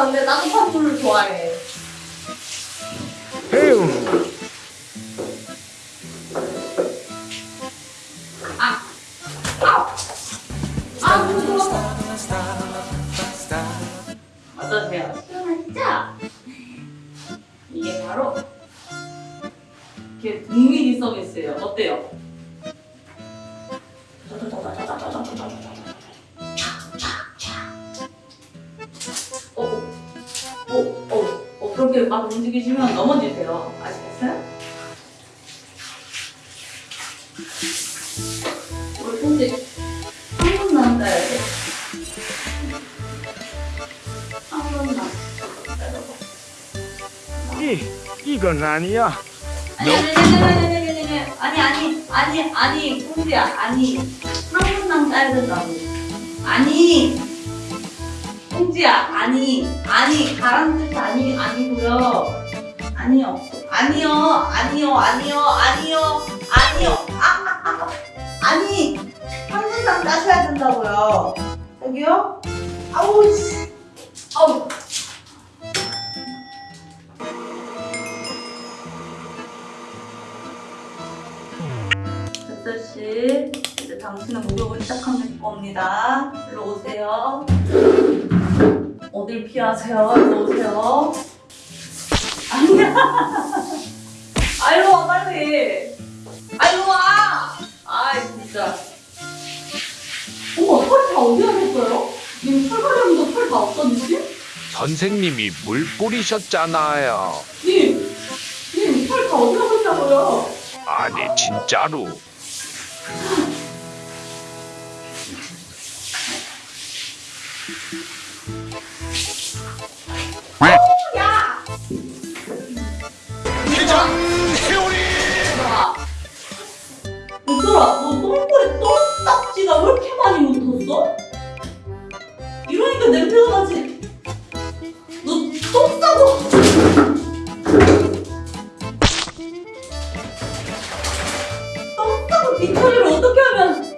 근데 나도 팥불을 좋아해. 에휴, 아, 아, 아, 무서워. 어떠세요? 시원하시죠? 이게 바로 이게 국민이 서비스예요. 어때요? 그렇게 막 움직이시면 넘어지세요. 아시겠어요? 손질 한 번만 따야 돼. 한 번만 따라봐. 이, 이건 아니야. 아니 아니 아니 아니 아니 아니 아니 아니 아니 아니 된다고. 아니 공주야 아니 아니 가란 뜻이 아니 아니고요. 아니요 아니요 아니요 아니요 아니요 아니요 아, 아, 아. 아니 한 분당 따셔야 된다고요. 저기요? 아우 씨. 아우. 씨, 이제 당신은 목욕을 시작하실 겁니다. 일로 오세요. 어딜 피하세요? 일로 오세요. 아니야. 아, 일로 와, 빨리. 아, 일로 와. 아, 진짜. 어머, 털 다 어디 가셨어요? 님 털가려면서 털다 없었는지? 선생님이 물 뿌리셨잖아요. 님, 님, 털 다 어디 가셨냐고요? 아니, 진짜로. 이러니까 냄새가 나지. 너똥 싸고. 똥 싸고 뒤처리를 어떻게 하면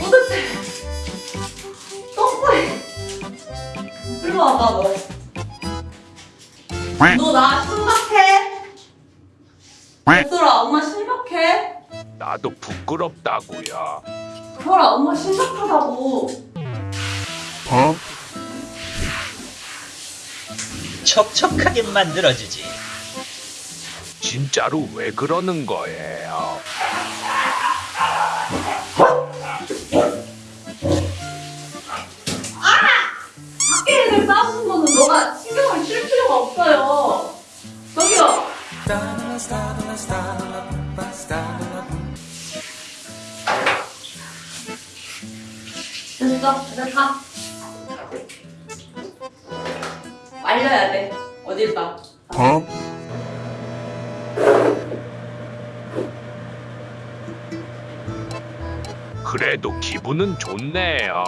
도대체 똥꼬에 일로 와봐 너. 너나 심각해? 얘들아 엄마 심각해? 나도 부끄럽다고요. 설아 엄마 심각하다고 어? 촉촉하게 만들어주지. 진짜로 왜 그러는 거예요? 밖에 애들 싸우는 거는 너가 신경을 쓸 필요가 없어요 저기요 됐어 이제 가 말려야 돼 어딜 가 어? 그래도 기분은 좋네요.